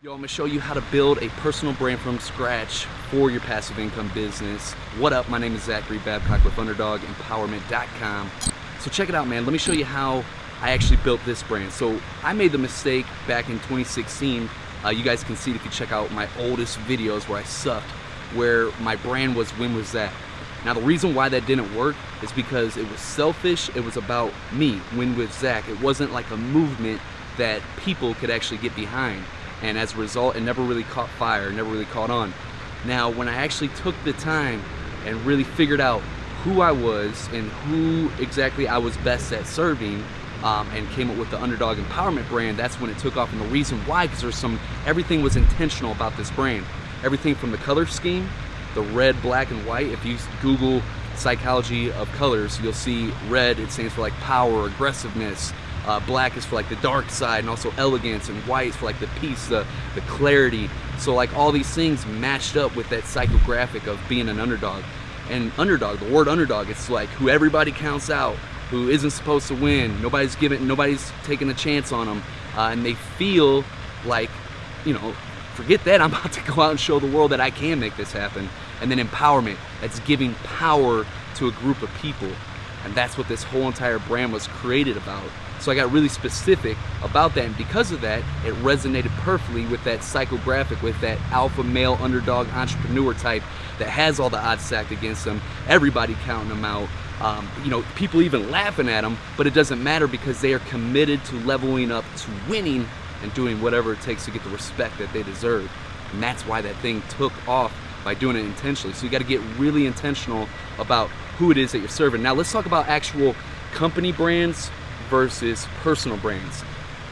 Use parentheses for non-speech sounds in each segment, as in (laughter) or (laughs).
Yo, I'm gonna show you how to build a personal brand from scratch for your passive income business. What up? My name is Zachary Babcock with UnderdogEmpowerment.com. So check it out, man. Let me show you how I actually built this brand. So I made the mistake back in 2016. Uh, you guys can see if you check out my oldest videos where I sucked, where my brand was Win with Zach? Now the reason why that didn't work is because it was selfish. It was about me, Win with Zach. It wasn't like a movement that people could actually get behind and as a result it never really caught fire never really caught on. Now when I actually took the time and really figured out who I was and who exactly I was best at serving um, and came up with the underdog empowerment brand that's when it took off. And the reason why because there's some everything was intentional about this brand. Everything from the color scheme the red black and white if you google psychology of colors you'll see red it stands for like power aggressiveness uh, black is for like the dark side and also elegance, and white is for like the peace, the, the clarity. So like all these things matched up with that psychographic of being an underdog. And underdog, the word underdog, it's like who everybody counts out, who isn't supposed to win. Nobody's giving, nobody's taking a chance on them, uh, and they feel like, you know, forget that. (laughs) I'm about to go out and show the world that I can make this happen. And then empowerment, that's giving power to a group of people. And that's what this whole entire brand was created about. So I got really specific about that, and because of that, it resonated perfectly with that psychographic, with that alpha male underdog entrepreneur type that has all the odds stacked against them, everybody counting them out. Um, you know, people even laughing at them, but it doesn't matter because they are committed to leveling up to winning and doing whatever it takes to get the respect that they deserve. And that's why that thing took off by doing it intentionally. So you got to get really intentional about who it is that you're serving. Now let's talk about actual company brands versus personal brands.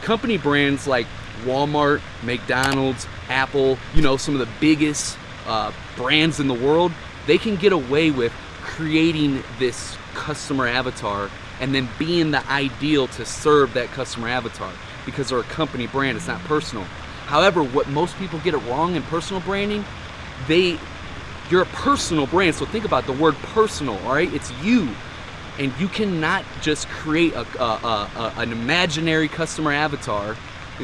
Company brands like Walmart, McDonald's, Apple, you know, some of the biggest uh, brands in the world, they can get away with creating this customer avatar and then being the ideal to serve that customer avatar because they're a company brand, it's not personal. However, what most people get it wrong in personal branding, they you're a personal brand. So think about the word personal, all right? It's you and you cannot just create a, a, a, an imaginary customer avatar.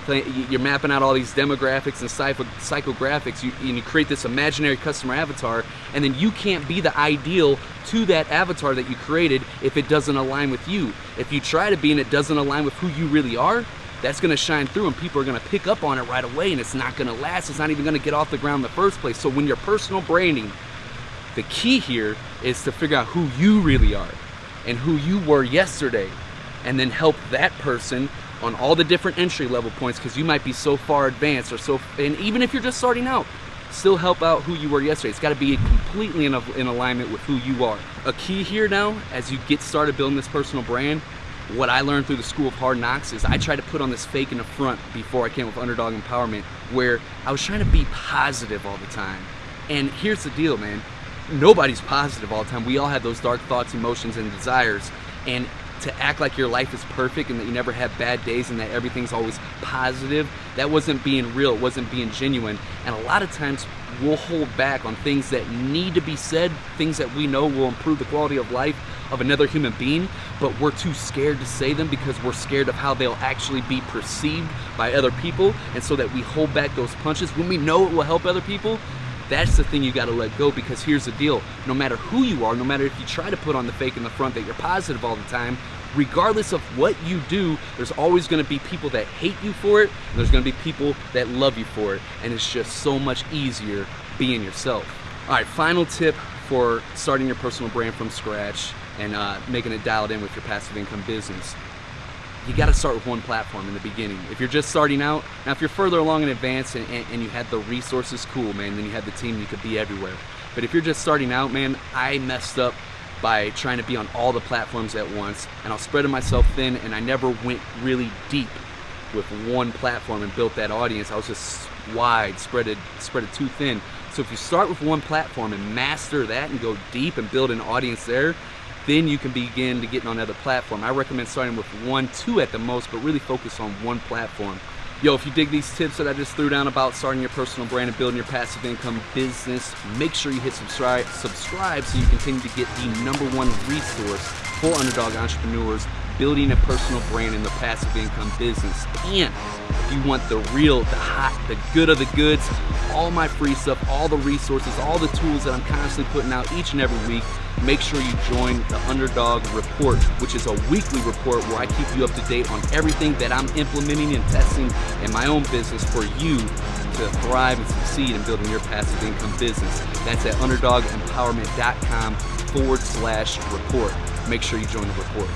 You're mapping out all these demographics and psychographics. You, and you create this imaginary customer avatar and then you can't be the ideal to that avatar that you created if it doesn't align with you. If you try to be and it doesn't align with who you really are that's going to shine through and people are going to pick up on it right away and it's not going to last. It's not even going to get off the ground in the first place. So when you're personal branding the key here is to figure out who you really are and who you were yesterday and then help that person on all the different entry level points because you might be so far advanced or so and even if you're just starting out still help out who you were yesterday. It's got to be completely in, in alignment with who you are. A key here now as you get started building this personal brand what I learned through the School of Hard Knocks is I tried to put on this fake in the front before I came with Underdog Empowerment where I was trying to be positive all the time. And here's the deal, man nobody's positive all the time. We all have those dark thoughts, emotions, and desires. And to act like your life is perfect and that you never have bad days and that everything's always positive, that wasn't being real, it wasn't being genuine. And a lot of times we'll hold back on things that need to be said, things that we know will improve the quality of life of another human being, but we're too scared to say them because we're scared of how they'll actually be perceived by other people. And so that we hold back those punches when we know it will help other people, that's the thing you got to let go because here's the deal. No matter who you are, no matter if you try to put on the fake in the front that you're positive all the time, regardless of what you do, there's always to be people that hate you for it, and there's to be people that love you for it, and it's just so much easier being yourself. All right, final tip for starting your personal brand from scratch and uh, making it dialed in with your passive income business you got to start with one platform in the beginning. If you're just starting out, now if you're further along in advance and, and, and, you had the resources, cool, man, then you had the team, you could be everywhere. But if you're just starting out, man, I messed up by trying to be on all the platforms at once, and I was spreading myself thin, and I never went really deep with one platform and built that audience. I was just wide, spread it, spread it too thin. So if you start with one platform and master that and go deep and build an audience there, then you can begin to get on other platform. I recommend starting with one, two at the most, but really focus on one platform. Yo, if you dig these tips that I just threw down about starting your personal brand and building your passive income business, make sure you hit subscribe, subscribe so you continue to get the number one resource for underdog entrepreneurs building a personal brand in the passive income business. And if you want the real, the hot, the good of the goods, all my free stuff, all the resources, all the tools that I'm constantly putting out each and every week, make sure you join the Underdog Report, which is a weekly report where I keep you up to date on everything that I'm implementing and testing in my own business for you to thrive and succeed in building your passive income business. That's at underdogempowerment.com forward slash report. Make sure you join the report.